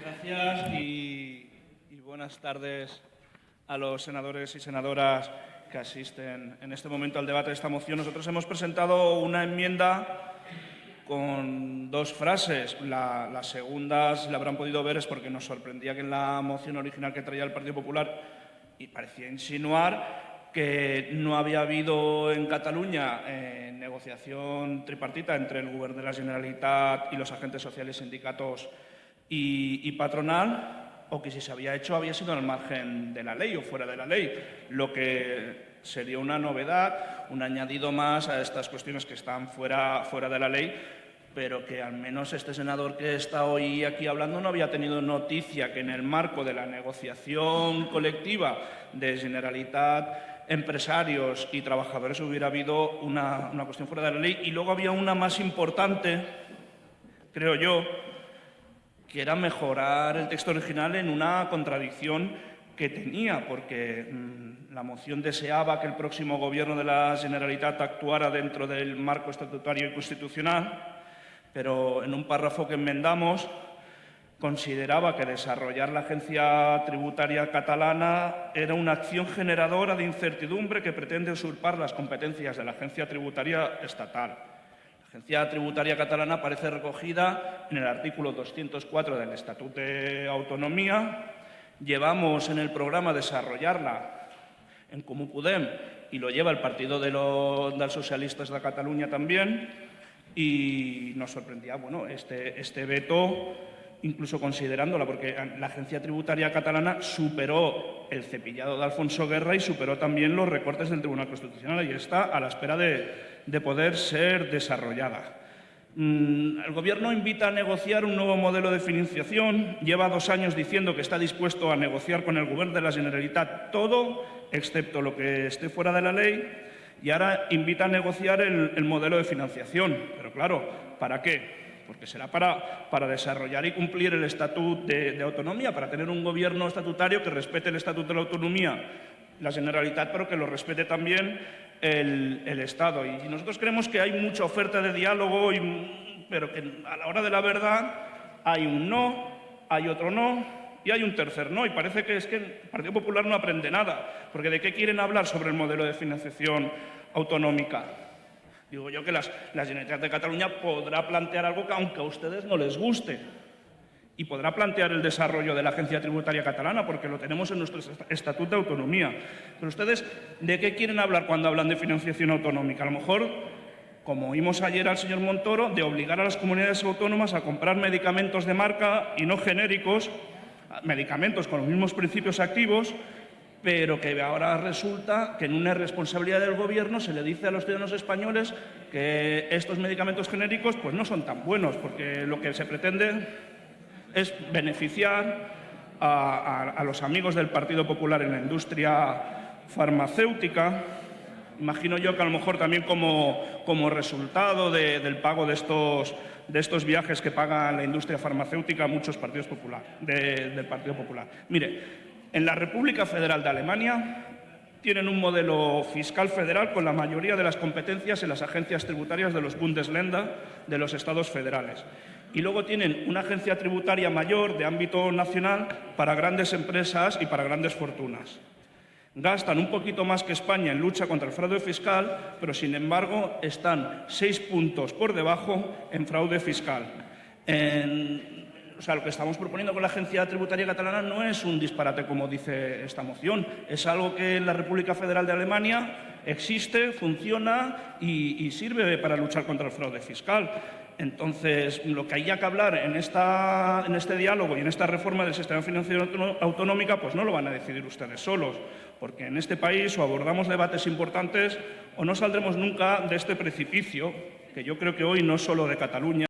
Gracias y, buenas tardes a los senadores y senadoras que asisten en este momento al debate de esta moción. Nosotros hemos presentado una enmienda con dos frases. La, la, segunda, si la habrán podido ver, es porque nos sorprendía que en la moción original que traía el Partido Popular y parecía insinuar que no había habido en Cataluña eh, negociación tripartita entre el Gobierno de la Generalitat y los agentes sociales, sindicatos y, y patronal, o que si se había hecho había sido al margen de la ley o fuera de la ley, lo que sería una novedad, un añadido más a estas cuestiones que están fuera, fuera de la ley, pero que al menos este senador que está hoy aquí hablando no había tenido noticia que en el marco de la negociación colectiva de Generalitat, empresarios y trabajadores hubiera habido una, una cuestión fuera de la ley. Y luego había una más importante, creo yo, que era mejorar el texto original en una contradicción que tenía, porque mmm, la moción deseaba que el próximo Gobierno de la Generalitat actuara dentro del marco estatutario y constitucional, pero en un párrafo que enmendamos consideraba que desarrollar la agencia tributaria catalana era una acción generadora de incertidumbre que pretende usurpar las competencias de la agencia tributaria estatal. La agencia tributaria catalana aparece recogida en el artículo 204 del Estatuto de Autonomía. Llevamos en el programa desarrollarla en Comú Podem y lo lleva el Partido de los, dels Socialistes de Catalunya también y nos sorprendía bueno, este, este veto, incluso considerándola, porque la agencia tributaria catalana superó el cepillado de Alfonso Guerra y superó también los recortes del Tribunal Constitucional y está a la espera de, de poder ser desarrollada. Mm, el Gobierno invita a negociar un nuevo modelo de financiación. Lleva dos años diciendo que está dispuesto a negociar con el Gobierno de la Generalitat todo, excepto lo que esté fuera de la ley y ahora invita a negociar el, el, modelo de financiación. Pero claro, ¿para qué? Porque será para, desarrollar y cumplir el Estatuto de, Autonomía, para tener un gobierno estatutario que respete el Estatuto de la Autonomía, la Generalitat, pero que lo respete también el, el Estado. Y nosotros creemos que hay mucha oferta de diálogo, y, pero que a la hora de la verdad hay un no, hay otro no, y hay un tercer no, y parece que es que el Partido Popular no aprende nada, porque ¿de qué quieren hablar sobre el modelo de financiación autonómica? Digo yo que las, la Generalitat de Cataluña podrá plantear algo que aunque a ustedes no les guste, y podrá plantear el desarrollo de la Agencia Tributaria Catalana, porque lo tenemos en nuestro Estatuto de Autonomía. Pero ustedes, ¿de qué quieren hablar cuando hablan de financiación autonómica? A lo mejor como oímos ayer al señor Montoro, de obligar a las comunidades autónomas a comprar medicamentos de marca y no genéricos medicamentos con los mismos principios activos, pero que ahora resulta que en una responsabilidad del Gobierno se le dice a los ciudadanos españoles que estos medicamentos genéricos pues, no son tan buenos, porque lo que se pretende es beneficiar a, los amigos del Partido Popular en la industria farmacéutica, imagino yo que a lo mejor también como, resultado de, del pago de estos, de estos viajes que paga la industria farmacéutica muchos partidos popular, de, del Partido Popular. Mire, en la República Federal de Alemania tienen un modelo fiscal federal con la mayoría de las competencias en las agencias tributarias de los Bundesländer de los estados federales. Y luego tienen una agencia tributaria mayor de ámbito nacional para grandes empresas y para grandes fortunas gastan un poquito más que España en lucha contra el fraude fiscal, pero sin embargo están seis puntos por debajo en fraude fiscal. O sea, lo que estamos proponiendo con la Agencia Tributaria Catalana no es un disparate como dice esta moción, es algo que en la República Federal de Alemania existe, funciona y, sirve para luchar contra el fraude fiscal. Entonces, lo que haya que hablar en, este diálogo y en esta reforma del sistema financiero autonómica, pues no lo van a decidir ustedes solos, porque en este país o abordamos debates importantes o no saldremos nunca de este precipicio, que yo creo que hoy no es solo de Cataluña,